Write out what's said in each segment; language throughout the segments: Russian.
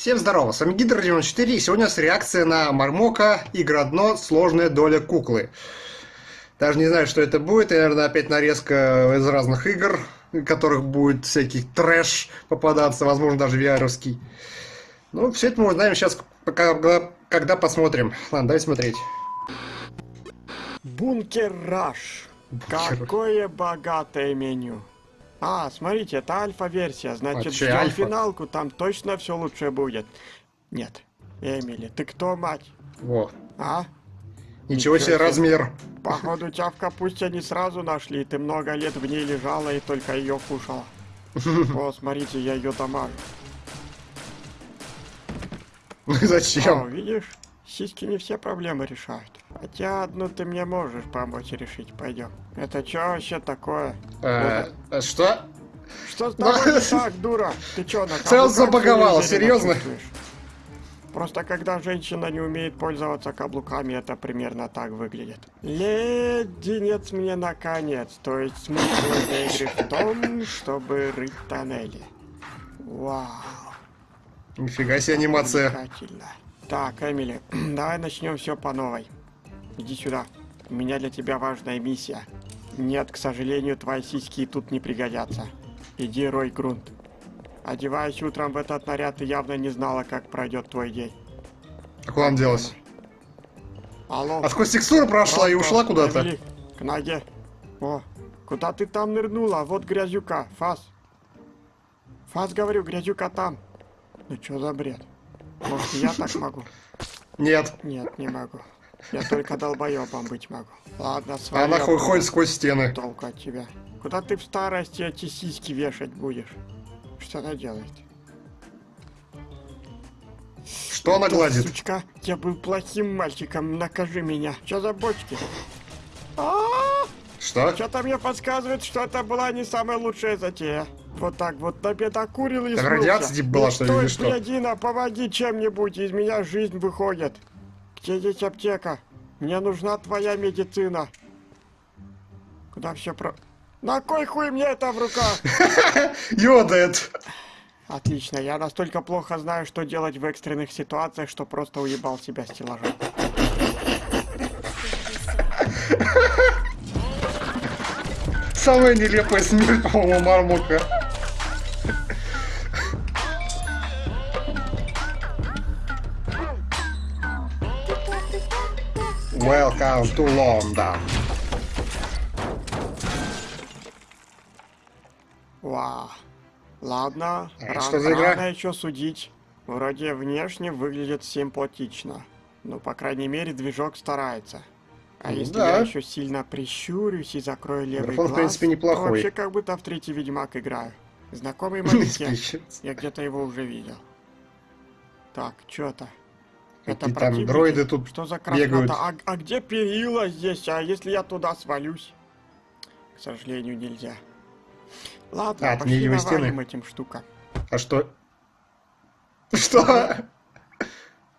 Всем здорово, с вами Гидр 94 и сегодня у нас реакция на Мармока Игра дно Сложная доля куклы. Даже не знаю, что это будет, и, наверное, опять нарезка из разных игр, в которых будет всякий трэш попадаться, возможно, даже VR-овский. Ну, все это мы узнаем сейчас, когда, когда посмотрим. Ладно, давай смотреть. Бункер Раш. Какое богатое меню. А, смотрите, это альфа-версия, значит, ждем альфа? финалку, там точно все лучше будет. Нет, Эмили, ты кто, мать? Во. А? Ничего себе размер. Походу, тебя в капусте не сразу нашли, ты много лет в ней лежала и только ее кушала. О, смотрите, я ее дамажу. О, Зачем? видишь, сиськи не все проблемы решают. Хотя одну ты мне можешь помочь решить, пойдем. Это что вообще такое? Э, Что? Что с тобой не так, дура? Ты чё, на каблуках забаговала, серьезно? Просто когда женщина не умеет пользоваться каблуками, это примерно так выглядит. Леденец мне наконец. То есть смысл этой игры в том, чтобы рыть тоннели. Вау. Нифига себе анимация. Так, Эмили, давай начнем все по новой. Иди сюда. У меня для тебя важная миссия. Нет, к сожалению, твои сиськи тут не пригодятся. Иди рой грунт. Одеваясь утром в этот наряд, ты явно не знала, как пройдет твой день. А куда она делась? Алло. А сквозь текстуру прошла и ушла куда-то. К ноге. О, куда ты там нырнула? Вот грязюка. Фас. Фас, говорю, грязюка там. Ну что за бред? Может, я так могу? Нет. Нет, не могу. Я только долбоебом быть могу. Ладно, А свали. она ходит сквозь стены. Толку от тебя. Куда ты в старости эти сиськи вешать будешь? Что она делает? Что она гладит? Сучка, я был плохим мальчиком, накажи меня. Что за бочки? А, Что? Что-то мне подсказывает, что это была не самая лучшая затея. Вот так вот набедокурил и Так радиация типа была, что ли, или что? блядина, помоги чем-нибудь, из меня жизнь выходит. Где здесь аптека? Мне нужна твоя медицина. Куда все про... На кой хуй мне это в руках? Йодает. Отлично, я настолько плохо знаю, что делать в экстренных ситуациях, что просто уебал себя стеллажом. Самая нелепая смерть, по-моему, Мармока. Welcome to London. Вау. Ладно, А ран- что за игра? рано еще судить. Вроде внешне выглядит симпатично. Ну, по крайней мере, движок старается. А Ну если да. я еще сильно прищурюсь и закрою левый Графон, в глаз, принципе, то неплохой. вообще как будто в третий Ведьмак играю. Знакомый. Спичец. Я где-то его уже видел. Так, что-то. Это Какие там дроиды тут Что за бегают. А, а где перила здесь? А если я туда свалюсь? К сожалению, нельзя. Ладно, А, пошли невидимые стены? навалим этим штукам. А что? Что?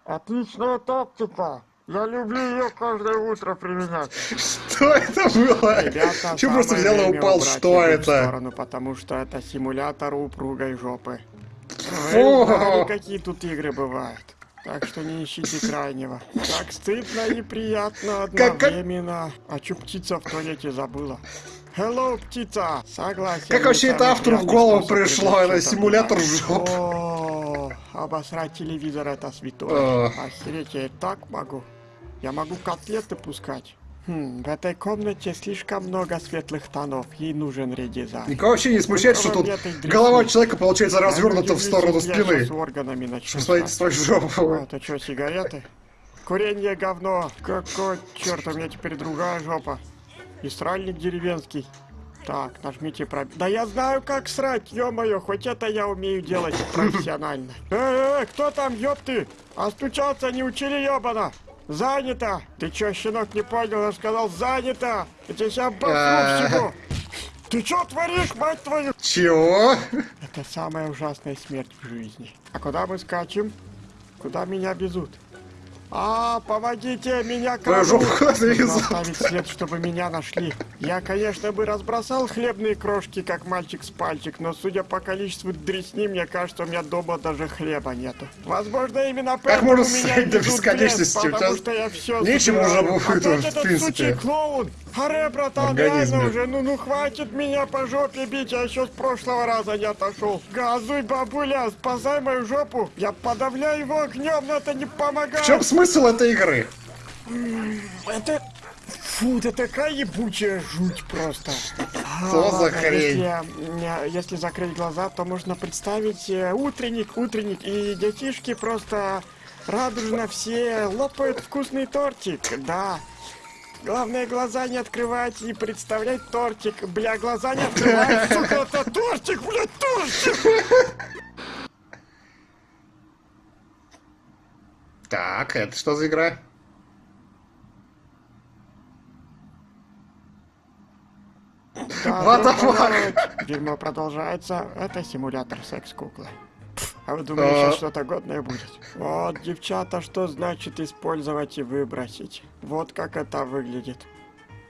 Отличная тактика! Я люблю ее каждое утро применять. Что это было? Ребята, Че просто взял и упал? Что это? сторону, потому что это симулятор упругой жопы. Фу. Знали, какие тут игры бывают. Так что не ищите крайнего. Так стыдно и приятно Как- как- одновременно. А чё птица в туалете забыла? Hello, птица! Согласен. Как вообще это автору в голову пришло? Это симулятор жоп. О, обосрать телевизор это святое. Ох. Охереть, я и так могу. Я могу котлеты пускать. Хм, в этой комнате слишком много светлых тонов. Ей нужен редизайн. Никого вообще не смущает, что тут голова человека получается развернута в сторону спины. с органами начну. Посмотрите ссать. свою жопу. А, Это что, сигареты? Курение говно. Какой черт, у меня теперь другая жопа. И сральник деревенский. Так, нажмите про... Да я знаю, как срать, ё-моё, хоть это я умею делать профессионально. Эй, эй, кто там, ёпты? А стучаться не учили, ёбана? Занято! Ты чё, щенок, не понял? Я сказал, занято! Я тебя сейчас бахну всего! Ты чё творишь, мать твою? Чего? Это самая ужасная смерть в жизни. А куда мы скачем? Куда меня везут? А, помогите, меня крадут! оставить след, чтобы меня нашли. Я, конечно, бы разбросал хлебные крошки, как мальчик с пальчик, но судя по количеству дресни, мне кажется, у меня дома даже хлеба нету. Возможно, именно поэтому можно меня до бесконечности? лес, потому что я все нечем уже будет, Опять в принципе. сучий клоун! Аре, братан, реально уже, ну, ну хватит меня по жопе бить, я еще с прошлого раза не отошел. Газуй, бабуля, спасай мою жопу. Я подавляю его огнем, но это не помогает. В чем смысл этой игры? Это... Фу, это такая ебучая жуть просто. А, Что за ладно, хрень? Если, если закрыть глаза, то можно представить э, утренник, утренник, и детишки просто радужно все лопают вкусный тортик, да. Главное, глаза не открывать и представлять тортик. Бля, глаза не открывать, сука, это тортик, блядь, тортик! Так, это что за игра? What the fuck? Дерьмо продолжается. Это симулятор секс-куклы. А вы думаете, А. что-то годное будет? Вот, девчата, что значит использовать и выбросить? Вот как это выглядит.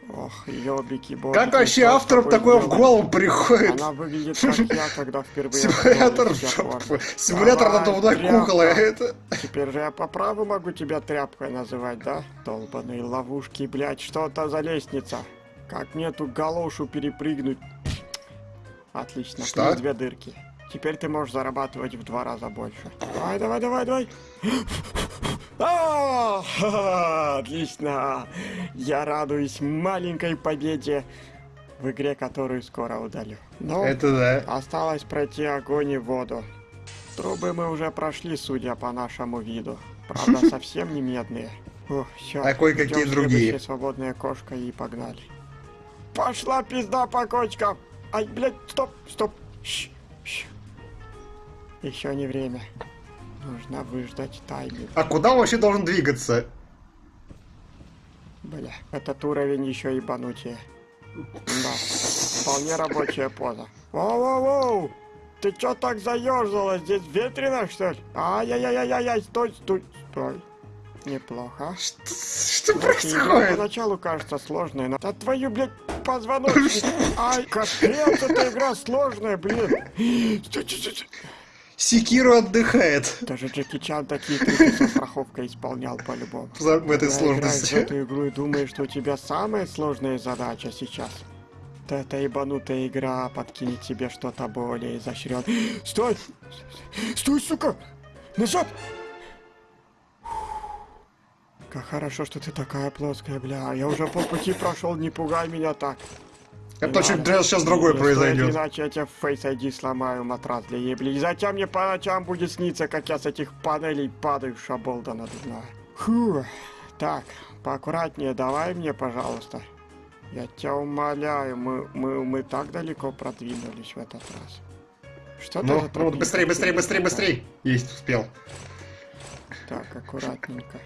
Ох, ёбики, боги. Как вообще авторам такое в голову приходит? Она выглядит как я, когда впервые... Симулятор жопы. Симулятор надувной куклы. Это... Теперь же я по праву могу тебя тряпкой называть, да? Долбаные ловушки, блядь, что это за лестница? Как мне эту галошу перепрыгнуть? Отлично, Что? плюс две дырки. Теперь ты можешь зарабатывать в два раза больше. Давай, давай, давай, давай. А, Отлично! Я радуюсь маленькой победе в игре, которую скоро удалю. Ну, Это да. Осталось пройти огонь и воду. Трубы мы уже прошли, судя по нашему виду. Правда, совсем не медные. Ух, всё. А кое-какие другие. свободная кошка и погнали. Пошла пизда по кочкам! Ай, блядь, стоп, стоп. Еще не время. Нужно выждать тайминг. А куда он вообще должен двигаться? Бля, этот уровень еще ебанутее. Да, вполне рабочая поза. Воу-воу-воу! Ты чё так заёрзала? Здесь ветрено, что ли? Ай-яй-яй-яй-яй, стой, стой, стой. Неплохо. Что, что происходит? Поначалу кажется сложной, но... Да твою, блядь, позвоночник! Ай, капец, эта игра сложная, блин! Секиру отдыхает Даже Джеки Чан такие трюки со страховкой исполнял по-любому. в этой Когда играешь в сложности. эту игру и думаешь, что у тебя самая сложная задача сейчас. Да эта ебанутая игра подкинет тебе что-то более изощренное. Стой! Стой, сука! Назад! Как хорошо, что ты такая плоская, бля. Я уже полпути прошел, не пугай меня так. Это очень сейчас другое Не стоит, произойдет. Иначе я тебе Face ID сломаю матрас для ебли. И затем мне по ночам будет сниться, как я с этих панелей падаю, шаболда надувная. Фу. Так, поаккуратнее давай мне, пожалуйста. Я тебя умоляю, мы, мы, мы так далеко продвинулись в этот раз. Что Ну, за ну, быстрее, быстрее, быстрее, такая? быстрее. Есть, успел. Так, аккуратненько.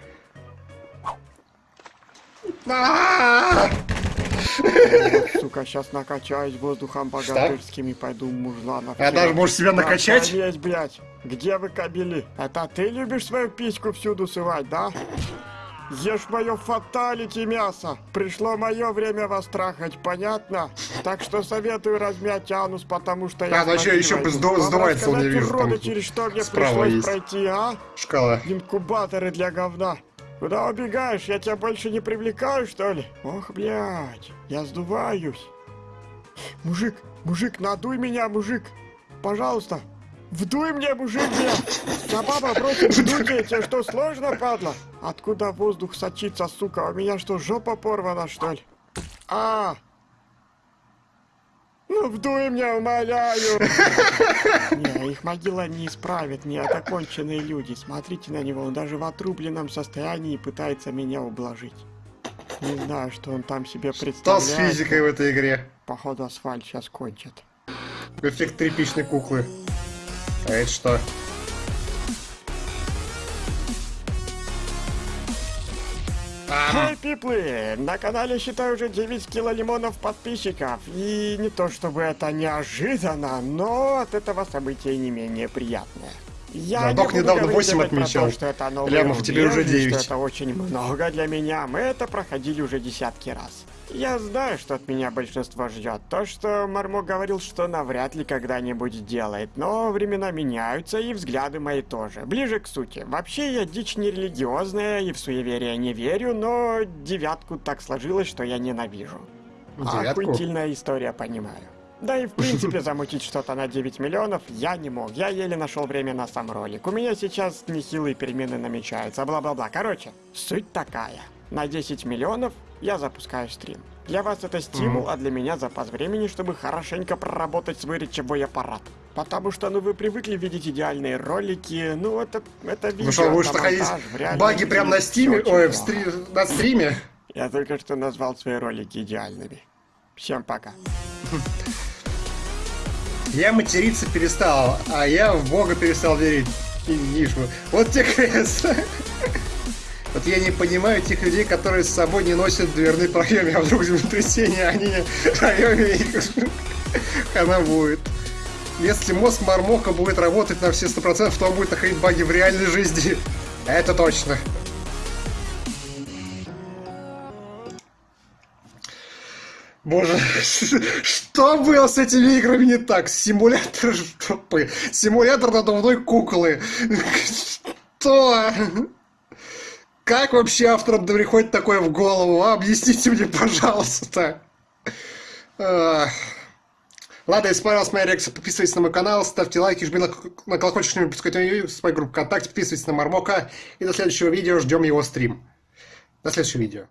Вот, сука, сейчас накачаюсь воздухом богатырским и пойду мужланов. А даже можешь себя накачать? Есть, блядь. Где вы кабели? Это ты любишь свою письку всюду сывать, да? Ешь мое фаталити мясо. Пришло мое время вас трахать, понятно? Так что советую размять анус, потому что я... А, ну Вам сдувается, он, рассказать, вижу, уроды, через что мне пришлось есть. пройти, а? Шкала. Инкубаторы для говна. Куда убегаешь? Я тебя больше не привлекаю, что ли? Ох, блядь, я сдуваюсь. Мужик, мужик, надуй меня, мужик. Пожалуйста. Вдуй мне, мужик, блядь. Забаба бросит вдуйте, тебе что, сложно, падла? Откуда воздух сочится, сука? У меня что, жопа порвана, что ли? А! Ну, вдуй меня, умоляю! Не, их могила не исправит, не это конченые люди. Смотрите на него, он даже в отрубленном состоянии пытается меня ублажить. Не знаю, что он там себе Что представляет. с физикой в этой игре? Походу асфальт сейчас кончит. Эффект тряпичной куклы. А это что? Эй, пиплы! На канале, считаю, уже 9 кило лимонов подписчиков. И не то чтобы это неожиданно, но от этого события не менее приятное. Я не док буду недавно говорить 8 опять про отмечал. то, что это Лямов, тебе уже рубеж, и 9. Что это очень много для меня. Мы это проходили уже десятки раз. Я знаю, что от меня большинство ждет. То, что Мармо говорил, что навряд ли когда-нибудь сделает. Но времена меняются, и взгляды мои тоже. Ближе к сути. Вообще, я дичь не религиозная и в суеверие не верю, но девятку так сложилось, что я ненавижу. Девятку? Охуительная история, понимаю. Да и в принципе замутить что-то на 9 миллионов я не мог. Я еле нашел время на сам ролик. У меня сейчас нехилые перемены намечаются, бла-бла-бла. Короче, суть такая. На 10 миллионов я запускаю стрим. Для вас это стимул, а для меня запас времени, чтобы хорошенько проработать свой речевой аппарат. Потому что, ну, вы привыкли видеть идеальные ролики, ну, это, это видео, Ну что, будешь это находить монтаж, в реальном баги прямо на стиме, ой, в стри- на стриме? Я только что назвал свои ролики идеальными. Всем пока. Я материться перестал, а я в Бога перестал верить. И нишу. Вот те крест. Вот я не понимаю тех людей, которые с собой не носят дверные проемы, а вдруг землетрясение, а они в районе их. Она будет. Если мозг Мармока будет работать на все 100%, то он будет находить баги в реальной жизни. Это точно. Боже, что было с этими играми не так? Симулятор жопы. Симулятор надувной куклы. Что? Как вообще авторам приходит такое в голову? А? Объясните мне, пожалуйста. Ладно, если понравилась моя реакция, подписывайтесь на мой канал, ставьте лайки, жми на, на колокольчик, чтобы не пропускать видео с моей группы ВКонтакте, подписывайтесь на Мармока. И до следующего видео ждем его стрим. До следующего видео.